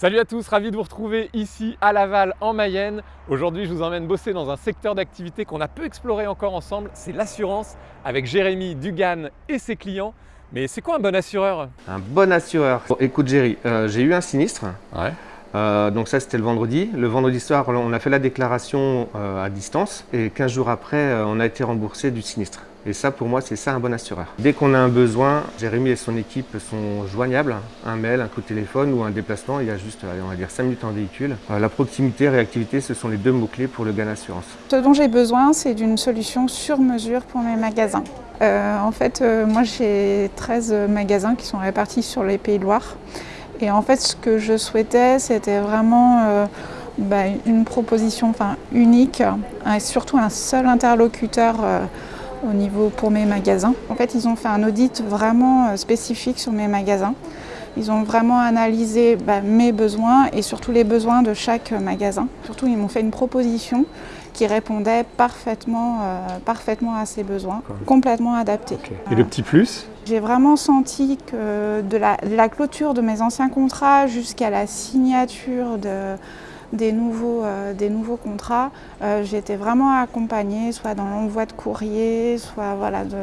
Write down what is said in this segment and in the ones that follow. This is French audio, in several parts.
Salut à tous, ravi de vous retrouver ici à Laval en Mayenne. Aujourd'hui, je vous emmène bosser dans un secteur d'activité qu'on a peu exploré encore ensemble, c'est l'assurance avec Jérémy Dugan et ses clients. Mais c'est quoi un bon assureur? Un bon assureur. Bon, écoute Jerry, euh, j'ai eu un sinistre. Ouais. Euh, donc ça c'était le vendredi. Le vendredi soir, on a fait la déclaration euh, à distance et 15 jours après, on a été remboursé du sinistre. Et ça pour moi c'est ça un bon assureur. Dès qu'on a un besoin, Jérémy et son équipe sont joignables. Un mail, un coup de téléphone ou un déplacement, il y a juste on va dire 5 minutes en véhicule. Euh, la proximité, réactivité, ce sont les deux mots-clés pour le gain d'assurance. Ce dont j'ai besoin, c'est d'une solution sur mesure pour mes magasins. Euh, en fait, euh, moi j'ai 13 magasins qui sont répartis sur les Pays de Loire. Et en fait, ce que je souhaitais, c'était vraiment bah, une proposition enfin, unique et surtout un seul interlocuteur au niveau pour mes magasins. En fait, ils ont fait un audit vraiment euh, spécifique sur mes magasins. Ils ont vraiment analysé bah, mes besoins et surtout les besoins de chaque magasin. Surtout, ils m'ont fait une proposition qui répondait parfaitement, euh, parfaitement à ces besoins, complètement adaptée. Et le petit plus? J'ai vraiment senti que de la, de la clôture de mes anciens contrats jusqu'à la signature de, des, nouveaux, euh, des nouveaux contrats, euh, j'ai été vraiment accompagnée, soit dans l'envoi de courrier, soit voilà, de,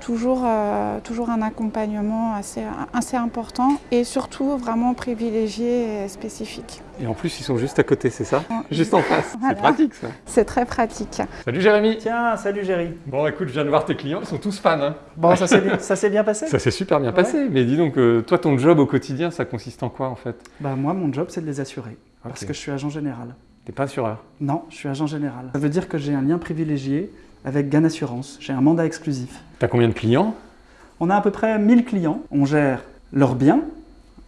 toujours, euh, toujours un accompagnement assez, assez important et surtout vraiment privilégié et spécifique. Et en plus, ils sont juste à côté, c'est ça? Juste en face. Voilà. C'est pratique ça. C'est très pratique. Salut Jérémy Tiens, salut Géry. Bon écoute, je viens de voir tes clients, ils sont tous fans. hein. Bon, ça s'est bien, bien passé? Ça s'est super bien passé. Mais dis donc, toi, ton job au quotidien, ça consiste en quoi en fait? Bah moi, mon job, c'est de les assurer. Parce que je suis agent général. T'es pas assureur Non, je suis agent général. Ça veut dire que j'ai un lien privilégié avec Gan Assurance. J'ai un mandat exclusif. T'as combien de clients? On a à peu près 1000 clients. On gère leurs biens.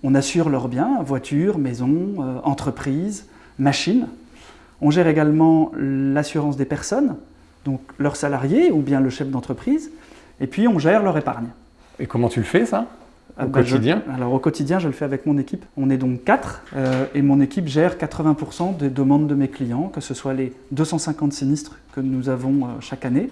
On assure leurs biens, voitures, maisons, euh, entreprises, machines. On gère également l'assurance des personnes, donc leurs salariés ou bien le chef d'entreprise. Et puis, on gère leur épargne. Et comment tu le fais ça? Au bah, je- quotidien Alors au quotidien, je le fais avec mon équipe. On est donc quatre euh, et mon équipe gère 80% des demandes de mes clients, que ce soit les 250 sinistres que nous avons euh, chaque année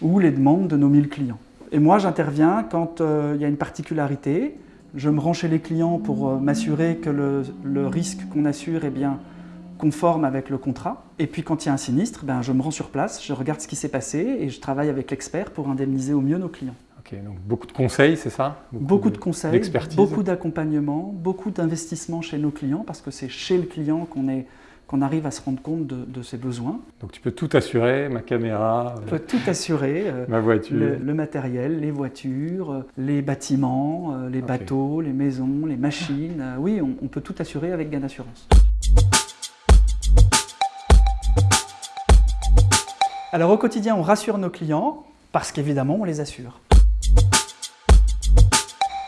ou les demandes de nos 1000 clients. Et moi, j'interviens quand euh, il y a une particularité. Je me rends chez les clients pour m'assurer que le, le risque qu'on assure est bien conforme avec le contrat. Et puis quand il y a un sinistre, ben, je me rends sur place, je regarde ce qui s'est passé et je travaille avec l'expert pour indemniser au mieux nos clients. Ok, donc beaucoup de conseils, c'est ça? Beaucoup de conseils, d'expertise. beaucoup d'accompagnement, beaucoup d'investissement chez nos clients parce que c'est chez le client qu'on est qu'on arrive à se rendre compte de, de ses besoins. Donc tu peux tout assurer, ma caméra, euh, peut tout assurer, euh, ma voiture. le, le matériel, les voitures, euh, les bâtiments, euh, les bateaux, les maisons, les machines. oui, on, on peut tout assurer avec Gan Assurance. Alors au quotidien, on rassure nos clients parce qu'évidemment, on les assure.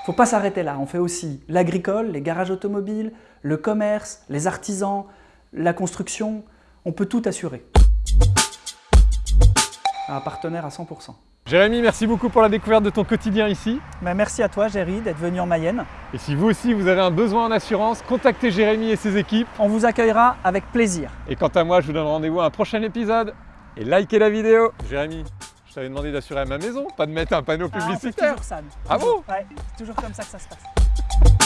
Faut pas s'arrêter là. On fait aussi l'agricole, les garages automobiles, le commerce, les artisans, la construction. On peut tout assurer. Un partenaire à 100%. Jérémy, merci beaucoup pour la découverte de ton quotidien ici. Ben, merci à toi, Géry, d'être venu en Mayenne. Et si vous aussi vous avez un besoin en assurance, contactez Jérémy et ses équipes. On vous accueillera avec plaisir. Et quant à moi, je vous donne rendez-vous à un prochain épisode. Et likez la vidéo. Jérémy, je t'avais demandé d'assurer à ma maison, pas de mettre un panneau ah, publicitaire. Ah, on fait toujours ça. Ah bon? Ouais, c'est toujours comme ça que ça se passe.